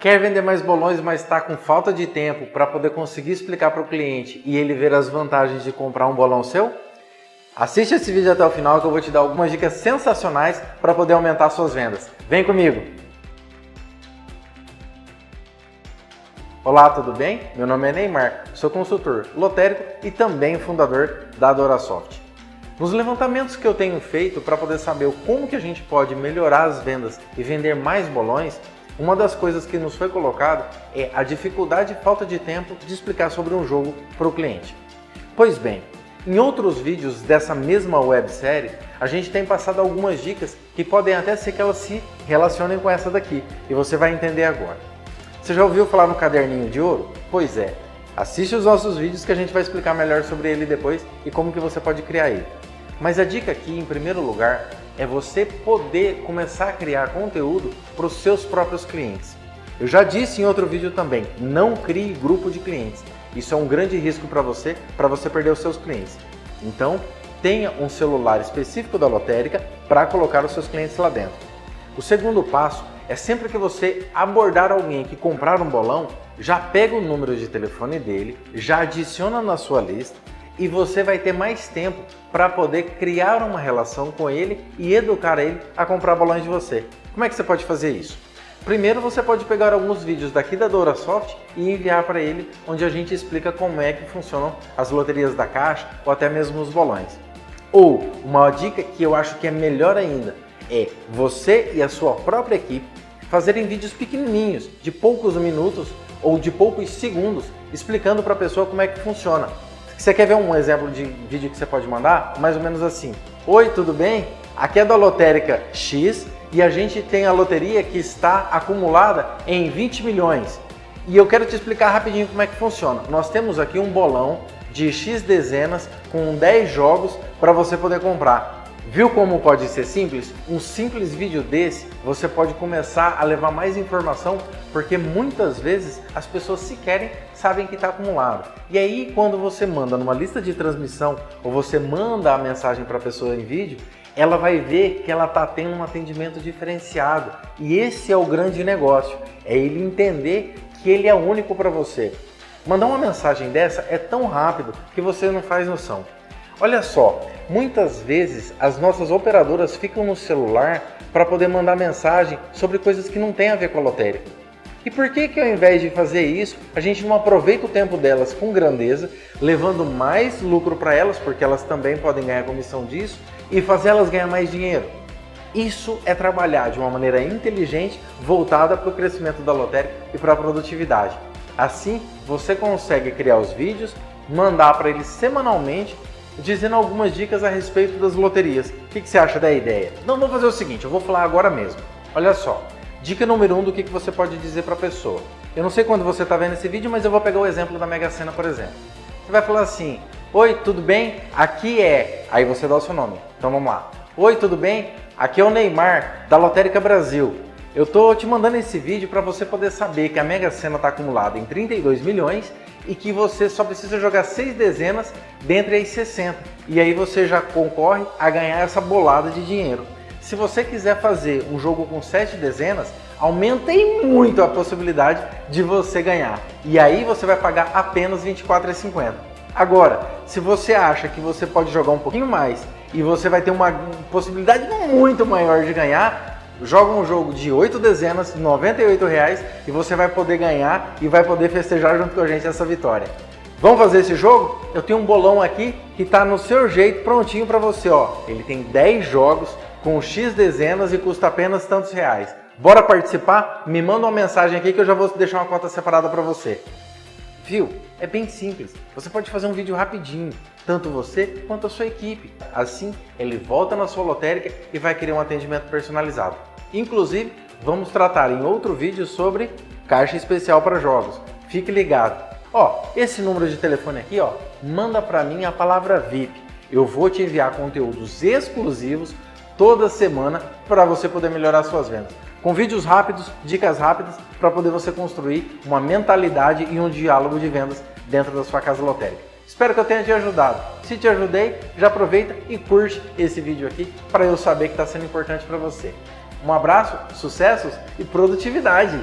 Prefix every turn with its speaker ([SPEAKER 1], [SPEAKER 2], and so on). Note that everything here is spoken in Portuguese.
[SPEAKER 1] Quer vender mais bolões, mas está com falta de tempo para poder conseguir explicar para o cliente e ele ver as vantagens de comprar um bolão seu? Assiste esse vídeo até o final que eu vou te dar algumas dicas sensacionais para poder aumentar suas vendas. Vem comigo! Olá, tudo bem? Meu nome é Neymar, sou consultor lotérico e também fundador da Adorasoft. Nos levantamentos que eu tenho feito para poder saber como que a gente pode melhorar as vendas e vender mais bolões, uma das coisas que nos foi colocado é a dificuldade e falta de tempo de explicar sobre um jogo para o cliente. Pois bem, em outros vídeos dessa mesma websérie, a gente tem passado algumas dicas que podem até ser que elas se relacionem com essa daqui, e você vai entender agora. Você já ouviu falar no caderninho de ouro? Pois é, assiste os nossos vídeos que a gente vai explicar melhor sobre ele depois e como que você pode criar ele. Mas a dica aqui, em primeiro lugar, é você poder começar a criar conteúdo para os seus próprios clientes. Eu já disse em outro vídeo também, não crie grupo de clientes. Isso é um grande risco para você, para você perder os seus clientes. Então, tenha um celular específico da lotérica para colocar os seus clientes lá dentro. O segundo passo é sempre que você abordar alguém que comprar um bolão, já pega o número de telefone dele, já adiciona na sua lista e você vai ter mais tempo para poder criar uma relação com ele e educar ele a comprar balões de você. Como é que você pode fazer isso? Primeiro você pode pegar alguns vídeos daqui da DoraSoft e enviar para ele, onde a gente explica como é que funcionam as loterias da caixa ou até mesmo os bolões. Ou uma dica que eu acho que é melhor ainda é você e a sua própria equipe fazerem vídeos pequenininhos, de poucos minutos ou de poucos segundos, explicando para a pessoa como é que funciona. Você quer ver um exemplo de vídeo que você pode mandar? Mais ou menos assim. Oi, tudo bem? Aqui é da lotérica X e a gente tem a loteria que está acumulada em 20 milhões. E eu quero te explicar rapidinho como é que funciona. Nós temos aqui um bolão de X dezenas com 10 jogos para você poder comprar. Viu como pode ser simples? Um simples vídeo desse, você pode começar a levar mais informação, porque muitas vezes as pessoas sequer sabem que está acumulado. E aí, quando você manda numa lista de transmissão, ou você manda a mensagem para a pessoa em vídeo, ela vai ver que ela está tendo um atendimento diferenciado. E esse é o grande negócio, é ele entender que ele é único para você. Mandar uma mensagem dessa é tão rápido que você não faz noção. Olha só, muitas vezes as nossas operadoras ficam no celular para poder mandar mensagem sobre coisas que não tem a ver com a lotérica. E por que que ao invés de fazer isso, a gente não aproveita o tempo delas com grandeza, levando mais lucro para elas, porque elas também podem ganhar comissão disso, e fazer elas ganhar mais dinheiro? Isso é trabalhar de uma maneira inteligente, voltada para o crescimento da lotérica e para a produtividade. Assim, você consegue criar os vídeos, mandar para eles semanalmente dizendo algumas dicas a respeito das loterias. O que, que você acha da ideia? Não, vamos fazer o seguinte, eu vou falar agora mesmo. Olha só, dica número um do que, que você pode dizer para a pessoa. Eu não sei quando você está vendo esse vídeo, mas eu vou pegar o exemplo da Mega Sena, por exemplo. Você vai falar assim, Oi, tudo bem? Aqui é... Aí você dá o seu nome. Então vamos lá. Oi, tudo bem? Aqui é o Neymar, da Lotérica Brasil. Eu tô te mandando esse vídeo para você poder saber que a Mega Sena está acumulada em 32 milhões e que você só precisa jogar seis dezenas dentre as 60. E aí você já concorre a ganhar essa bolada de dinheiro. Se você quiser fazer um jogo com sete dezenas, aumenta muito a possibilidade de você ganhar. E aí você vai pagar apenas R$ 24,50. Agora, se você acha que você pode jogar um pouquinho mais e você vai ter uma possibilidade muito maior de ganhar, joga um jogo de 8 dezenas, 98 reais, e você vai poder ganhar e vai poder festejar junto com a gente essa vitória. Vamos fazer esse jogo? Eu tenho um bolão aqui que está no seu jeito, prontinho para você. Ó. Ele tem 10 jogos com X dezenas e custa apenas tantos reais. Bora participar? Me manda uma mensagem aqui que eu já vou deixar uma conta separada para você. Viu? É bem simples. Você pode fazer um vídeo rapidinho, tanto você quanto a sua equipe. Assim, ele volta na sua lotérica e vai querer um atendimento personalizado. Inclusive, vamos tratar em outro vídeo sobre caixa especial para jogos. Fique ligado. Ó, esse número de telefone aqui, ó, manda para mim a palavra VIP. Eu vou te enviar conteúdos exclusivos toda semana para você poder melhorar suas vendas com vídeos rápidos, dicas rápidas, para poder você construir uma mentalidade e um diálogo de vendas dentro da sua casa lotérica. Espero que eu tenha te ajudado. Se te ajudei, já aproveita e curte esse vídeo aqui para eu saber que está sendo importante para você. Um abraço, sucessos e produtividade!